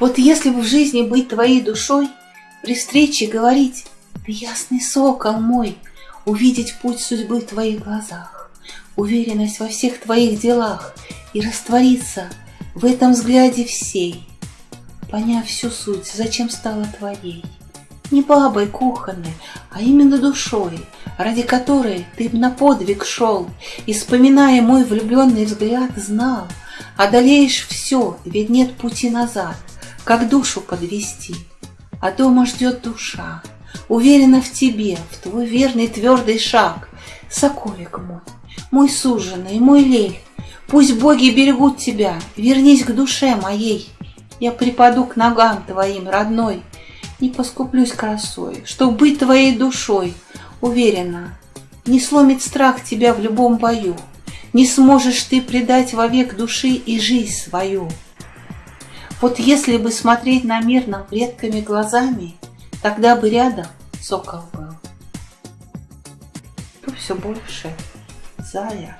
Вот если бы в жизни быть твоей душой, При встрече говорить, ты ясный сокол мой, Увидеть путь судьбы в твоих глазах, Уверенность во всех твоих делах И раствориться в этом взгляде всей, Поняв всю суть, зачем стала твоей. Не бабой кухонной, а именно душой, Ради которой ты на подвиг шел, И, вспоминая мой влюбленный взгляд, знал, Одолеешь все, ведь нет пути назад, Как душу подвести. А дома ждет душа, Уверена в тебе, в твой верный твердый шаг. Соколик мой, мой суженый, мой лель, Пусть боги берегут тебя, вернись к душе моей. Я припаду к ногам твоим, родной, Не поскуплюсь красой, чтоб быть твоей душой. Уверена, не сломит страх тебя в любом бою, Не сможешь ты предать вовек души и жизнь свою. Вот если бы смотреть на мир нам редкими глазами, Тогда бы рядом сокол был. То все больше зая